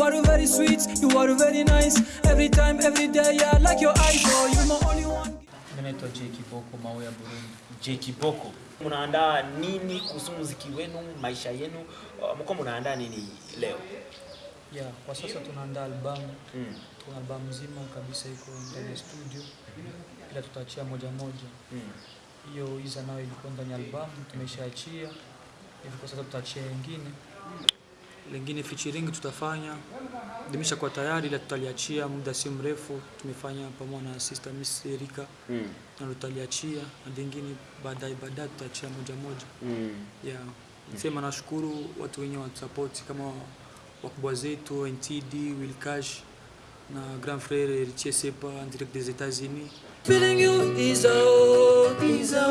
You are very sweet, you are very nice. Every time, every day, yeah, like your eyes. Oh, you my only one. Mimi naitwa J Kiboko Mawe ya Burundi. J Kiboko. Mnaandaa nini kuhusu muziki wenu, maisha yenu? Uh, Mko mnaandaa nini leo? Yeah, kwa sasa tunaandaa albamu. Mm. Tuna albamu nzima kabisa iko ndani ya studio, ila tutaachia moja moja. Mm. Hiyo iza nayo ilikuwa ndani ya albamu, tumeshaachia hivi. Kwa sasa tutaachia wengine lengine featuring tutafanya limeshakuwa tayari, ila tutaliachia muda si mrefu. Tumefanya pamoja na sister Miss Erika Mm. na tutaliachia na lingine baadaye baadaye tutaachia moja moja. Mm. Yeah. Sema nashukuru watu wenye wanasupport kama wakubwa zetu NTD, Will Cash na Grand Frère Richie Sepa direct des États-Unis. Feeling you is a oh, is a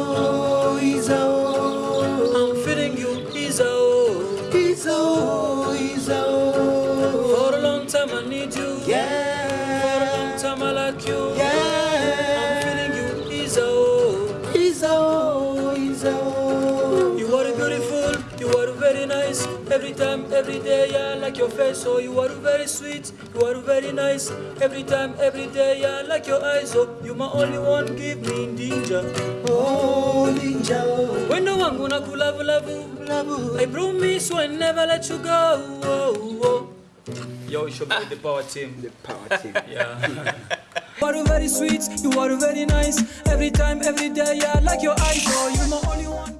Yeah. For a long time I like you. Yeah. I'm feeling you is oh, is oh, is oh. You are beautiful, you are very nice. Every time, every day, I like your face. Oh, you are very sweet, you are very nice. Every time, every day, I like your eyes. Oh, you my only one, give me ninja. Oh, ninja. When no one gonna cool love, love, love. I promise I never let you go. Oh, oh. Yo, it's your boy, the Power Team. The power team. Yeah. You are very sweet, you are very nice. Every time, every day, yeah, I like your eyes. Oh,